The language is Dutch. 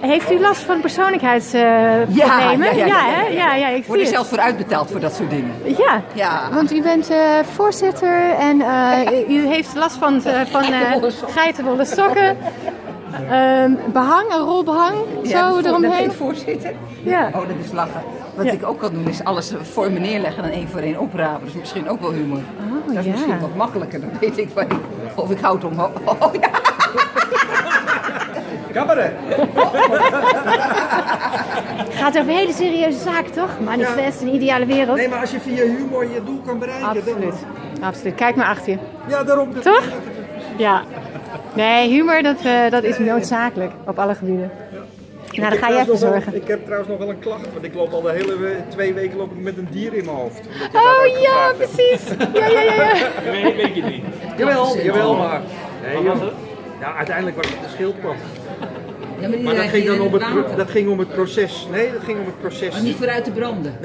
Heeft u last van persoonlijkheidsproblemen? ja, ja, ja, ja, hè? ja, ja, ik word er het. zelf voor uitbetaald voor dat soort dingen. Ja, Ja. want u bent eh, voorzitter en eh, u heeft last van, eh, van eh, Geitenwolle sokken. Ehm, behang, een rol behang, Ja, zo dat eromheen. voorzitter. Ja. Oh, dat is lachen. Wat Ja. ik ook kan doen is alles voor me neerleggen en één voor één oprapen. Dat is misschien ook wel humor. Oh, dat is ja. misschien wat makkelijker, dan weet ik wat. Of ik houd omhoog. Oh, ja. Cabaret. Gaat over hele serieuze zaken, toch? Manifest, een ideale wereld. Nee, maar als je via humor je doel kan bereiken, Absoluut. dan... Absoluut. Kijk maar achter je. Ja, daarom. dat- Toch? Ja. Nee, humor, dat, eh, dat is noodzakelijk op alle gebieden. Nou, dan ga je even wel- zorgen. Ik heb trouwens nog wel een klacht, want ik loop al de hele we- twee weken loop ik met een dier in mijn hoofd. Oh ja, precies. Ja, ja, ja. ja. Nee, weet je niet. Jawel, jawel, maar... Nee, Wat was joh. het? Ja, uiteindelijk was het de schildpad. Maar, dat, ging dan om het, dat ging om het proces. Nee, dat ging om het proces. Maar niet vooruit te branden.